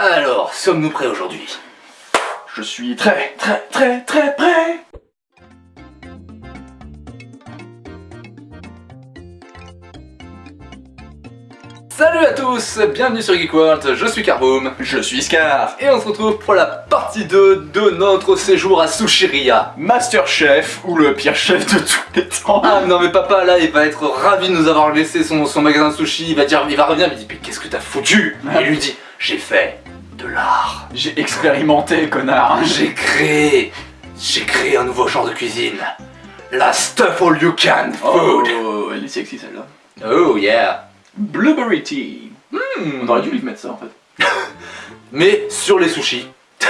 Alors, sommes-nous prêts aujourd'hui? Je suis très, très, très, très prêt. Salut à tous, bienvenue sur Geek World, je suis Carboom, Je suis Scar. Et on se retrouve pour la partie 2 de notre séjour à Sushiria. Master Chef, ou le pire chef de tous les temps. Ah non mais papa là, il va être ravi de nous avoir laissé son, son magasin de sushi, il va dire, il va revenir, il me dit, mais qu'est-ce que t'as foutu? Et il lui dit, j'ai fait de l'art, J'ai expérimenté, connard j'ai créé, j'ai créé un nouveau genre de cuisine, la stuff all you can food. Oh, elle est sexy celle-là. Oh yeah. Blueberry tea Hmm. On aurait dû lui mettre ça en fait. Mais sur les sushis.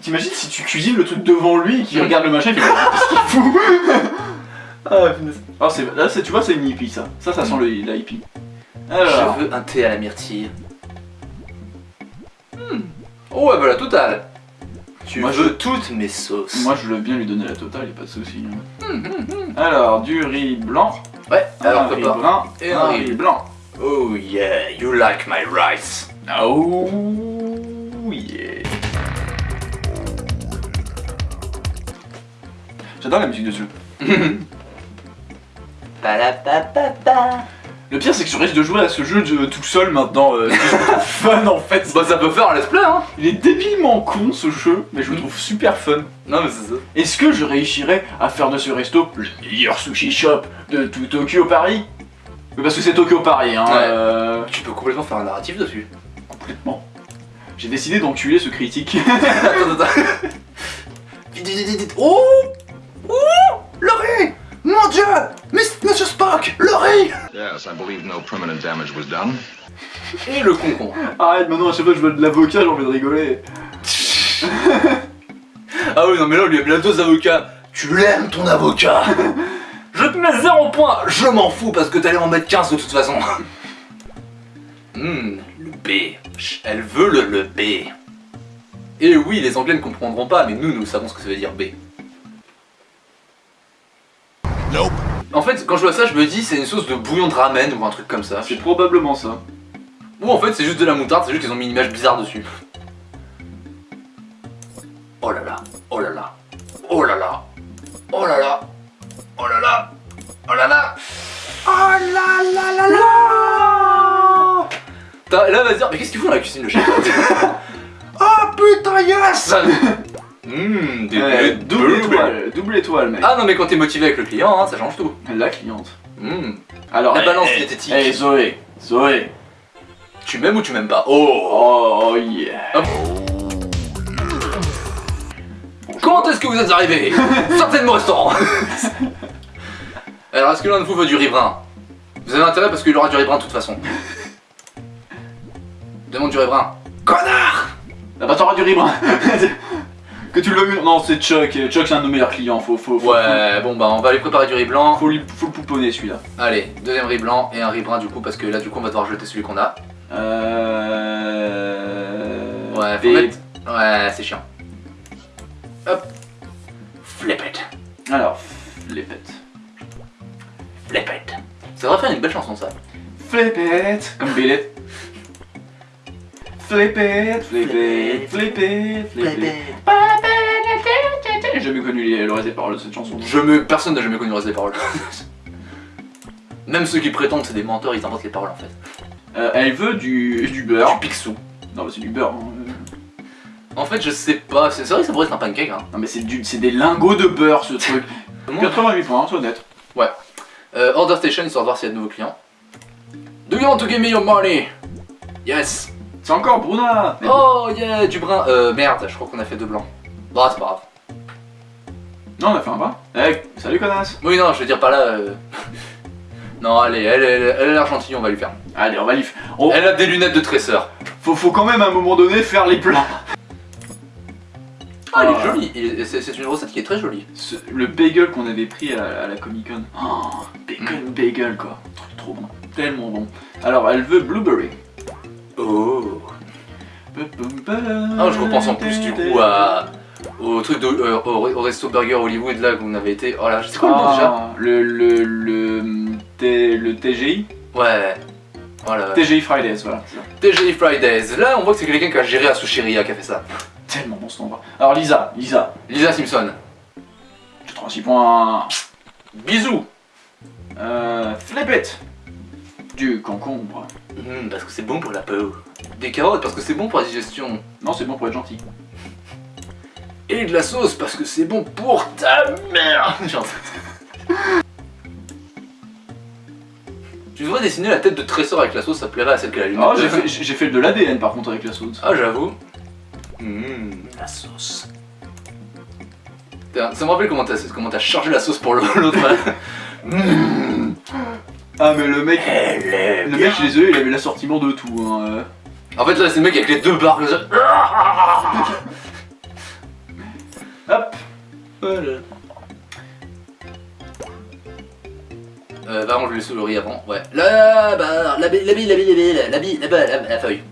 T'imagines si tu cuisines le truc devant lui et qu'il regarde le machin, il fait Qu'est-ce qu'il fout Ah, punaise. Ah, c'est- là, c'est- tu vois, c'est une hippie ça. Ça, ça sent le, la hippie. Alors, Je veux un thé à la myrtille. Hmm. Oh ouais, voilà, total. Tu Moi, veux toutes mes sauces. moi je veux bien lui donner la totale, y'a pas de soucis. hein. Alors, du riz blanc, Ouais, alors un riz brun Et un un riz riz. blanc. Oh yeah, you like my rice. Oh yeah. J'adore la musique de ce jeu. Palapapapa. Le pire c'est que je risque de jouer à ce jeu de- tout seul maintenant. euh, fun en fait. Bah ça peut faire un let's play hein. Il est débilement con ce jeu, mais je le trouve super fun. Non mais c'est ça. Est-ce que je réussirais à faire de ce resto le meilleur sushi shop de tout Tokyo Paris? Oui, Parce que c'est Tokyo Paris, hein. Ouais. euh, Tu peux complètement faire un narratif dessus. complètement. J'ai décidé d'enculer ce critique. attends, attends. Oh Monsieur Spock Le riz Yes, I believe no permanent damage was done. Et le concombre. Arrête, maintenant à chaque fois que je veux de l'avocat, j'ai envie de rigoler. Ah oui, non, mais là, on lui a mis la dose d'avocat. Tu l'aimes, ton avocat Je te mets 0 points Je m'en fous parce que t'allais en mettre 15 de toute façon. Hmm, le B. Elle veut le, le B. Et oui, les Anglais ne comprendront pas, mais nous, nous savons ce que ça veut dire B. Nope. En fait, quand je vois ça, je me dis c'est une sauce de bouillon de ramen ou un truc comme ça. C'est probablement ça. Ou en fait, c'est juste de la moutarde, c'est juste qu'ils ont mis une image bizarre dessus. Oh là là, oh là là, oh là là, oh là là, oh là là, oh là là, oh là là là là T'as- Là, va se dire, mais qu'est-ce qu'ils font dans la cuisine, le chef? Oh putain, yes Hum, des Euh, des- double étoile, double étoile, mec. Ah non, mais quand t'es motivé avec le client, hein, ça change tout. La cliente. Hum. Alors, La eh, balance eh, diététique. Eh, Zoé, Zoé. Tu m'aimes ou tu m'aimes pas? Oh Oh yeah. Comment est-ce que vous êtes arrivé? Sortez de mon restaurant Alors, est-ce que l'un de vous veut du riz brun Vous avez intérêt parce qu'il aura du riz brun de toute façon. Demande du riz brun. Connard Ah bah t'auras du riz brun. que tu le Non, c'est Chuck. Chuck, c'est un de nos meilleurs clients. Faut, faut, faut, Ouais, bon bah on va aller préparer du riz blanc. faut, lui, faut le pouponner celui-là. Allez, deuxième riz blanc et un riz brun du coup parce que là du coup on va devoir jeter celui qu'on a. Euh. Ouais, faut et- mettre- Ouais, c'est chiant. Hop. Flip it. Alors, flipette. Flip it. Ça devrait faire une belle chanson ça. Flipette Comme Billet. Flipette, flipette, flipette, flipette. J'ai jamais connu les- le reste des paroles de cette chanson. Je me... Personne n'a jamais connu le reste des paroles. Même ceux qui prétendent que c'est des menteurs, ils inventent les paroles en fait. Euh, elle veut du, du beurre. Du pixou. Non, mais c'est du beurre. hein. En fait, je sais pas, c'est vrai que ça pourrait être un pancake hein. Non, mais c'est du- c'est des lingots de beurre ce truc. Comment 88 points, c'est honnête. Euh, Order Station, histoire de voir s'il y a de nouveaux clients. Do you want to give me your money? Yes. C'est encore Bruna Oh yeah, du brun. Euh, merde, je crois qu'on a fait deux blancs. Bah, c'est pas grave. Non, on a fait un bras. Eh, salut connasse Oui, non, je veux dire par là. euh, non, allez, elle, elle, elle a l'air gentille, on va lui faire. Allez, on va lui f- on- Elle a des lunettes de tresseur. faut, faut quand même à un moment donné faire les plats. Ah, elle Ah. est jolie. Et C'est une recette qui est très jolie. Ce- le bagel qu'on avait pris à, la Comic Con. Oh, bacon bagel quoi. Truc trop bon. Tellement bon. Alors, elle veut blueberry. Oh. Ah, je repense en plus du coup à. Au truc de. euh, au, au resto burger Hollywood là où on avait été. Oh là, c'est quoi le nom déjà Ah, le, le, le, T- le TGI Ouais. Voilà. TGI Fridays, voilà. TGI Fridays. Là, on voit que c'est quelqu'un qui a géré à Sushiria qui a fait ça. Tellement bon ce endroit. Alors Lisa, Lisa, Lisa Simpson. 86 points. Bisous. Euh, Flip it. Du concombre. Hum, parce que c'est bon pour la peau. Des carottes parce que c'est bon pour la digestion. Non, c'est bon pour être gentil. Et de la sauce parce que c'est bon pour ta mère. Tu devrais dessiner la tête de Trésor avec la sauce, ça plairait à celle qu'elle a lunette. Ah, j'ai fait, j'ai fait de l'ADN par contre avec la sauce. Ah, j'avoue. Hum, la sauce. Ça me rappelle comment t'as comment chargé la sauce pour l'autre. Hum, Ah, mais le mec. est Le mec, je suis désolé, il avait l'assortiment de tout. Hein. euh. En fait, là, c'est le mec avec les deux barres. Hop. Voilà. Euh, va ranger le souris avant, ouais. La barre, la bille, la bille, la bille, la bille, la bille, la bille, la, la feuille.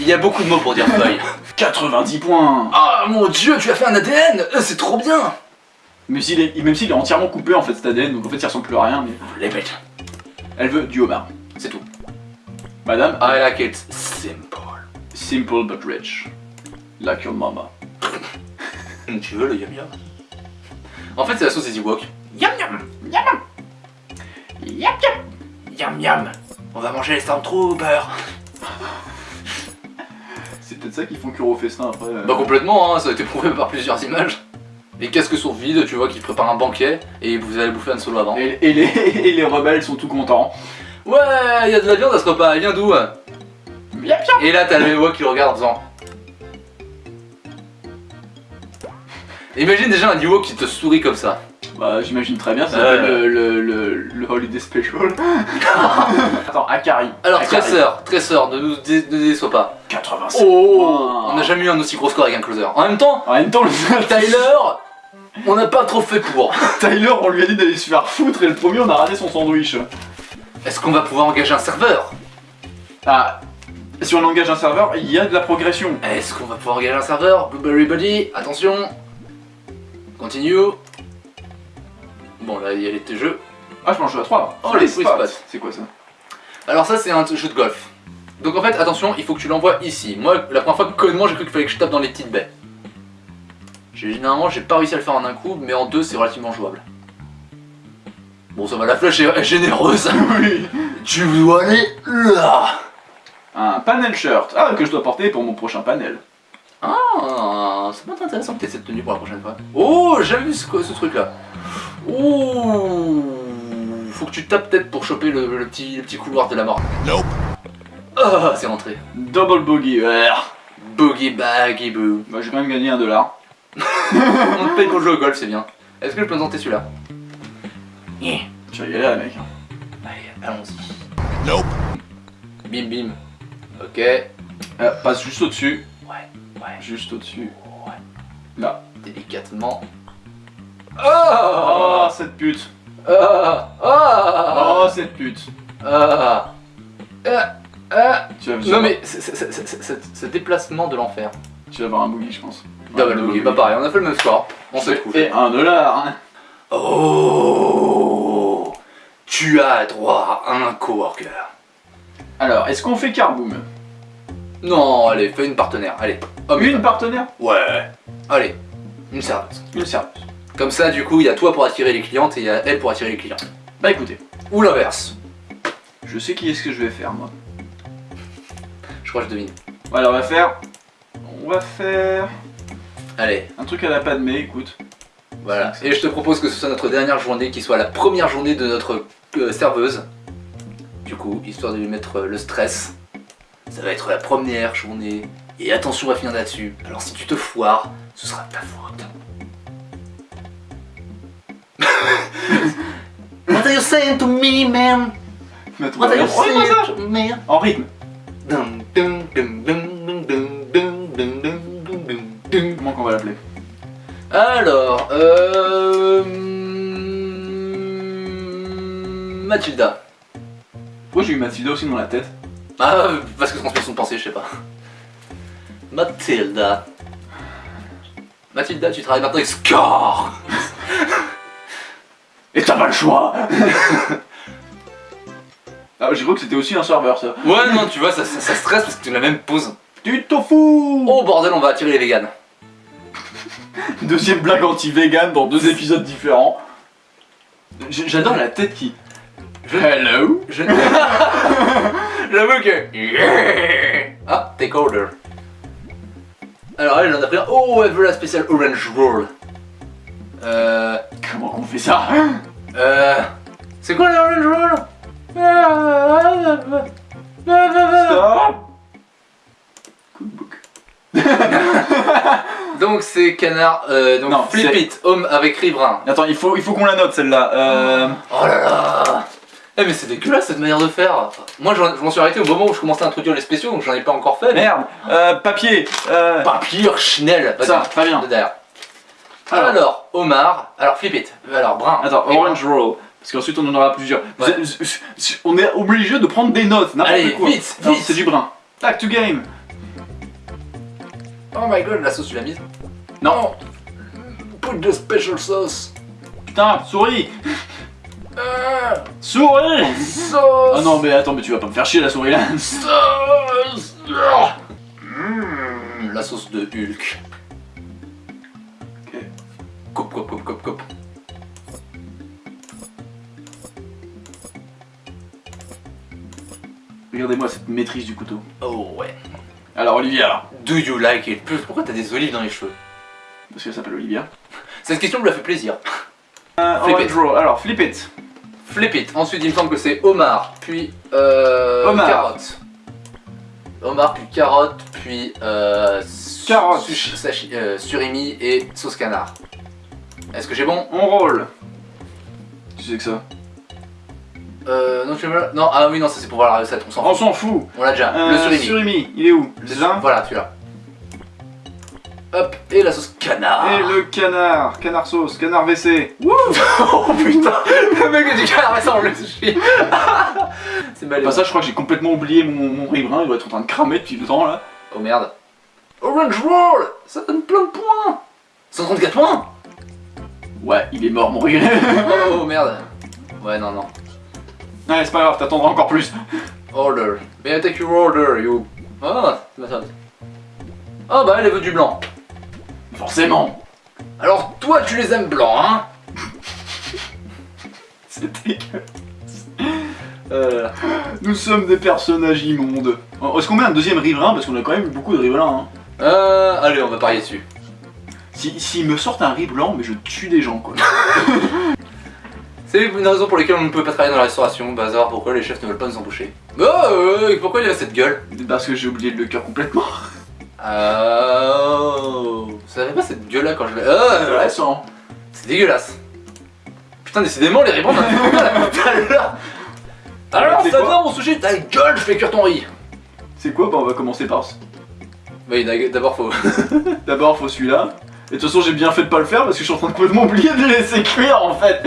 Il y a beaucoup de mots pour dire feuille. 90 points. Ah mon dieu, tu as fait un ADN Euh, C'est trop bien Mais s'il est, même s'il est entièrement coupé en fait cet ADN, donc en fait il ressemble plus à rien. Mais Les bêtes, elle veut du homard. c'est tout. Madame, I like it simple. simple but rich. Like your mama. Hum, Tu veux le yum yum? En fait, c'est la sauce des Ewoks. Yum yum Yum yum Yum yum Yum yum On va manger les Stormtroopers C'est peut-être ça qu'ils font cure au festin après. euh. Bah complètement, hein, ça a été prouvé par plusieurs images. Les casques sont vides, tu vois qu'ils préparent un banquet et vous allez bouffer un solo avant. Et, et les, et les rebelles sont tout contents. Ouais, il y a de la viande à ce repas, elle vient d'où Et là t'as le Ewok qui le regarde en faisant... Imagine déjà un Ewok qui te sourit comme ça. Bah j'imagine très bien, ça s'appelle le, le, le, le Holiday Special. Attends, Akari. Alors Akari. Tresseur, Tresseur, ne nous dé- ne déçois pas. 87 Oh. On n'a jamais eu un aussi gros score avec un closer. En même temps, En même temps, le Tyler, on n'a pas trop fait pour. Tyler, on lui a dit d'aller se faire foutre et le premier, on a raté son sandwich. Est-ce qu'on va pouvoir engager un serveur? Ah, si on engage un serveur, il y a de la progression. Est-ce qu'on va pouvoir engager un serveur? Blueberry Buddy, attention Continue Bon là il y a les jeux. Ah, je jouer à 3. Oh, les spots. C'est quoi ça? Alors ça c'est un jeu de golf. Donc en fait attention, il faut que tu l'envoies ici. Moi la première fois que connement j'ai cru qu'il fallait que je tape dans les petites baies. Généralement j'ai pas réussi à le faire en un coup, mais en deux c'est relativement jouable. Bon ça va, la flèche est généreuse. Oui. tu dois aller là Un panel shirt. Ah, que je dois porter pour mon prochain panel. Ah, ça peut être intéressant peut-être cette tenue pour la prochaine fois. Oh, j'ai vu ce, ce truc là. Oh, faut que tu tapes peut-être pour choper le, le petit, le petit couloir de la mort. Nope. Ah, c'est rentré. Double bogey. Ouais. Boogie baggy boo. Bah, j'ai quand même gagné un dollar. On te paye pour jouer au golf, c'est bien. Est-ce que je peux tenter celui-là Yeah. Tu vas y aller, mec. Allez, allons-y. Nope. Bim bim. Ok. Euh, passe juste au-dessus. Ouais, ouais, Juste au-dessus. ouais. Là. Délicatement. Oh, Ah cette pute. Ah Ah Oh, cette pute. Ah Ah Ah Tu vas, tu vas Non avoir- mais ce déplacement de l'enfer. Tu vas avoir un boogie, je pense. Double Ouais, boogie, bah pareil, on a fait le même score. On s'est Et trouvé. un dollar. hein. Oh Tu as droit à un coworker. Alors, est-ce qu'on fait carboom? Non, allez, fais une partenaire, allez. Homme et Une partenaire? Ouais. Allez, une serveuse. Une serveuse. Comme ça, du coup, il y a toi pour attirer les clientes et il y a elle pour attirer les clients. Bah écoutez, Ou l'inverse. je sais qui est-ce que je vais faire, moi. Je crois que je devine. Voilà, on va faire... On va faire... Allez, Un truc à la Padmé, écoute. voilà. Et je te propose que ce soit notre dernière journée, qui soit la première journée de notre euh, serveuse. Du coup, histoire de lui mettre euh, le stress. Ça va être la première journée. Et attention à finir là-dessus. Alors si tu te foires, ce sera de ta faute. What are you saying to me, man? What are you saying to me? En rythme. Dum, dum, dum, va l'appeler Alors, euh... Mathilda. Pourquoi j'ai eu Mathilda aussi dans la tête Ah, parce que transmission de pensée, je sais pas. Mathilda. Mathilda, tu travailles maintenant avec Scar. Et t'as pas le choix Ah, j'ai cru que c'était aussi un serveur ça. Ouais, non, tu vois, ça, ça, ça stresse parce que tu la même pause. Du tofu Oh bordel, on va attirer les vegans. Deuxième blague anti-vegan dans deux épisodes différents. J'adore la tête qui. Hello? Je... J'avoue que... Ah, take order. Alors elle, j'en ai pris un. Oh, elle veut la spéciale orange roll. Euh... Comment qu'on fait ça? Euh... C'est quoi l'orange roll? Stop Cookbook. Donc c'est canard, euh, donc Non, flip it, homme avec riz brun. Attends, il faut, il faut qu'on la note celle-là. Euh... Oh là là Eh mais c'est dégueulasse cette manière de faire Moi je m'en suis arrêté au moment où je commençais à introduire les spéciaux donc j'en ai pas encore fait. mais- Merde euh, Papier. Papier Schnell Ça, très bien. derrière. Alors. Alors, Omar, alors flip it, alors brun. Attends, orange roll. Parce qu'ensuite on en aura plusieurs. Ouais. On est obligé de prendre des notes, n'importe quoi. vite, vite. C'est du brun. Tac to game. Oh my god, la sauce tu l'as mise Non. Put the special sauce. Putain, souris Ah, Souris sauce. Ah non mais attends, mais tu vas pas me faire chier la souris là. Sauce. Mmh, la sauce de Hulk. Ok. Coupe, coupe, coupe, coupe, coupe. Regardez-moi cette maîtrise du couteau. Oh ouais. Alors Olivia, Do you like it? Pourquoi t'as des olives dans les cheveux? Parce qu'elle s'appelle Olivia. Cette question me l'a fait plaisir. Euh, Flip it. Alors flip it. Flip it. Ensuite, il me semble que c'est Omar, puis euh, Homard. carotte. Omar, puis carotte, puis euh, su- Carotte. sashi- euh, surimi et sauce canard. Est-ce que j'ai bon? On roll. Tu sais que ça euh, Non, tu veux Non, ah oui, non, ça c'est pour voir la recette. On s'en On fout. s'en fout. On l'a déjà. Euh, le surimi. surimi, il est où Le là Voilà, celui-là. Hop, et la sauce canard. Et le canard, canard sauce, canard WC. oh putain, le mec a du canard, ça on le sushi. c'est mal. Bah ça je crois que j'ai complètement oublié mon, mon riz brun, il doit être en train de cramer depuis le temps là. Oh merde. Orange Roll Ça donne plein de points 134 points Ouais, il est mort mon oh, oh, merde. Ouais, non, non. Ouais, c'est pas grave, t'attendras encore plus. Order. May I take your order, you... Ah. Ah bah elle veut du blanc. Forcément. Alors toi tu les aimes blancs, hein C'est dégueulasse. Euh, nous sommes des personnages immondes. Oh, Est-ce qu'on met un deuxième riz brun Parce qu'on a quand même eu beaucoup de blanc. Hein. Euh... Allez, on va parier dessus. Si- S'ils me sortent un riz blanc, mais je tue des gens quoi. C'est une raison pour laquelle on ne peut pas travailler dans la restauration. Bazar, pourquoi les chefs ne veulent pas nous embaucher Oh, euh, pourquoi il a cette gueule? Parce que j'ai oublié le cœur complètement. Oh... Ça n'avait pas cette gueule là quand je l'ai... Oh. C'est dégueulasse. Putain, décidément, les ribbons, on a fait mal à tout à l'heure. Alors, ça vient mon sushi Ta gueule, je fais cuire ton riz. C'est quoi? Bah on va commencer par ce. Oui, d'abord faut. D'abord faut celui-là. Et de toute façon j'ai bien fait de pas le faire parce que je suis en train de complètement oublier de le laisser cuire en fait.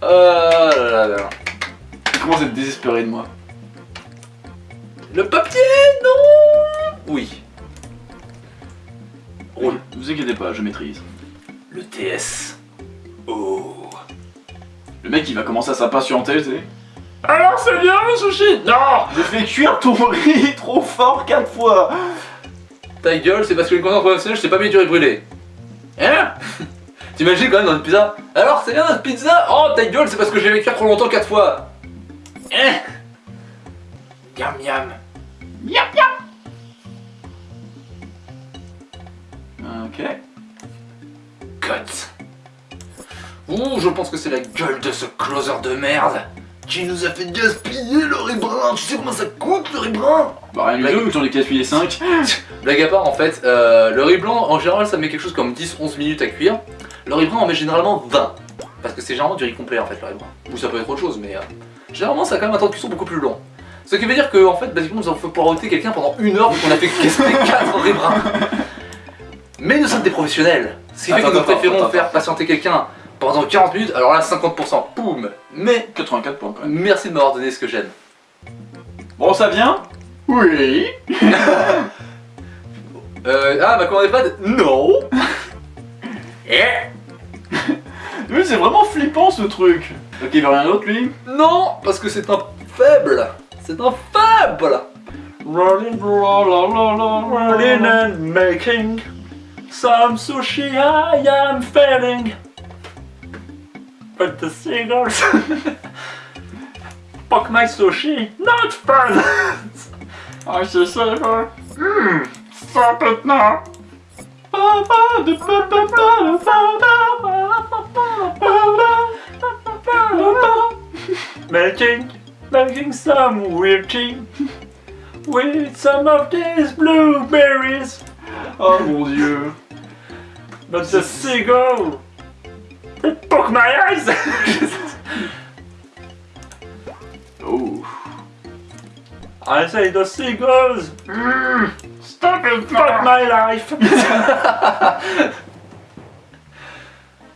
Oh là là là. Il commence à être désespéré de moi. Le papier, non Oui. Roule. Ne vous inquiétez pas, je maîtrise. Le TS. Oh. Le mec il va commencer à s'impatienter, tu sais. Alors, c'est bien le sushi Non J'ai fait cuire ton riz trop fort quatre fois. Ta gueule, c'est parce que le contenant professionnel, je t'ai pas mis du riz brûlé. Hein? T'imagines quand même dans une pizza? Alors, c'est bien notre pizza? Oh, ta gueule, c'est parce que j'ai cuire trop longtemps quatre fois. Hein? Yam yam. Yap yap. Ok. Cut. Ouh, je pense que c'est la gueule de ce closer de merde qui nous a fait gaspiller le riz brun. Tu sais comment ça coûte le riz brun Bah rien du tout, j'en ai gaspillé 5. Blague à part, en fait, euh, le riz blanc, en général, ça met quelque chose comme 10-11 minutes à cuire. Le riz brun, on met généralement 20. Parce que c'est généralement du riz complet, en fait, le riz brun. Ou ça peut être autre chose, mais euh, généralement, ça a quand même un temps de cuisson beaucoup plus long. Ce qui veut dire que, en fait, basiquement, nous avons fait poireauter quelqu'un pendant une heure, vu qu'on a fait gaspiller 4 riz bruns. Mais nous sommes des professionnels. Ce qui fait que nous attends, préférons attends, faire patienter quelqu'un pendant 40 minutes, alors là, 50%, boum Mais 84 points quand même. merci de m'avoir donné ce que j'aime. Bon ça vient Oui. Euh, ah, ma commande est pas de... Non Eh Mais c'est vraiment flippant ce truc. Ok, il veut rien d'autre lui? Non, parce que c'est un faible. C'est un faible. Rolling, rolling and making some sushi I am failing. But the seagulls poke my sushi, not fun. I say savor. Mmm, stop it now. Making, making some weird tea with some of these blueberries. Oh mon dieu. But the seagull, poke my eyes. oh. I say the seagulls. Mm, stop it, fuck my life.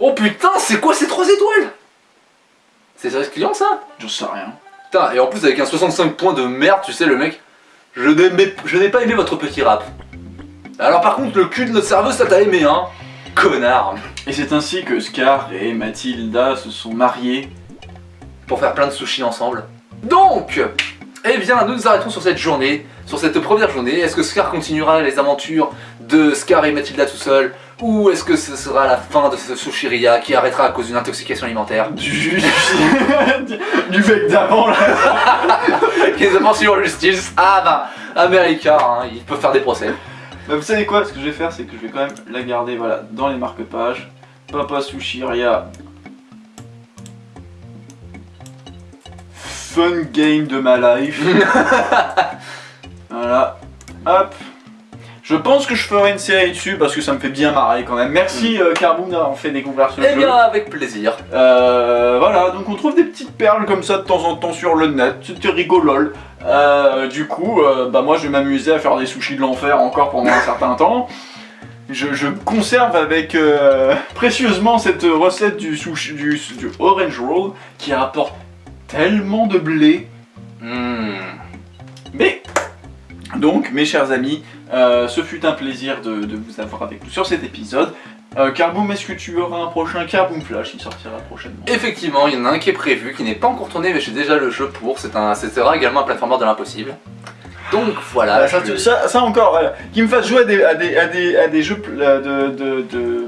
Oh putain, c'est quoi ces trois étoiles? C'est service client ça? J'en sais rien. Putain, et en plus avec un 65 points de merde, tu sais, le mec, je n'ai pas aimé votre petit rap. Alors par contre, le cul de notre cerveau, ça t'a aimé, hein Connard Et c'est ainsi que Scar et Mathilda se sont mariés. Pour faire plein de sushis ensemble. Donc, eh bien, nous nous arrêtons sur cette journée, sur cette première journée. Est-ce que Scar continuera les aventures de Scar et Mathilda tout seul Ou est-ce que ce sera la fin de ce sushiria qui arrêtera à cause d'une intoxication alimentaire? Du, du mec d'avant là. Ont sur justice Ah bah, America, hein, ils peuvent faire des procès. Bah, vous savez quoi, ce que je vais faire, c'est que je vais quand même la garder voilà, dans les marque-pages. Papa Sushiria. Fun game de ma life. voilà. Hop. Je pense que je ferai une série dessus parce que ça me fait bien marrer quand même. Merci euh, Carboon d'avoir fait découvrir ce Eh jeu. bien, avec plaisir. Euh, voilà, donc on trouve des petites perles comme ça de temps en temps sur le net, c'était rigolol. Euh, du coup, euh, bah moi je vais m'amuser à faire des sushis de l'enfer encore pendant un certain temps. Je, je conserve avec euh, précieusement cette recette du sushi du, du orange roll qui rapporte tellement de blé. Hmm. Mais donc, mes chers amis, euh, ce fut un plaisir de, de vous avoir avec nous sur cet épisode. Euh, Carboom, est-ce que tu auras un prochain Carboom Flash qui sortira prochainement? Effectivement, il y en a un qui est prévu, qui n'est pas encore tourné, mais j'ai déjà le jeu pour. C'est un, sera également un platformer de l'impossible. Donc voilà. Ah, ça, je- ça- ça encore, voilà. Qui me fasse jouer à des, à des, à des, à des jeux euh, de, de, de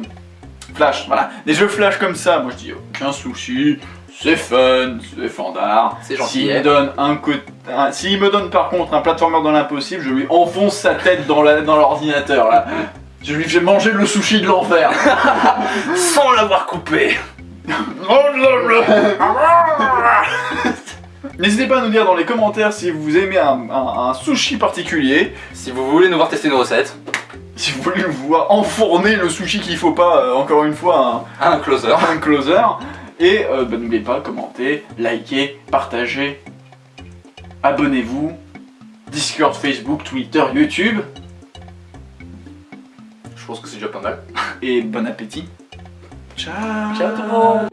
flash, voilà. Des jeux flash comme ça, moi je dis aucun souci, c'est fun, c'est fandard. C'est gentil, S'il hein. me donne un côté. un- S'il me donne par contre un platformer dans l'impossible, je lui enfonce sa tête dans l'ordinateur là. Je lui fais manger le sushi de l'enfer. Sans l'avoir coupé. N'hésitez pas à nous dire dans les commentaires si vous aimez un, un- un sushi particulier. Si vous voulez nous voir tester nos recettes, Si vous voulez nous voir enfourner le sushi qu'il faut pas, euh, encore une fois, un, un closer. un closer. Et euh, bah, n'oubliez pas, commenter, liker, partager, abonnez-vous, Discord, Facebook, Twitter, YouTube, Je pense que c'est déjà pas mal. et bon appétit. Ciao. Ciao tout le monde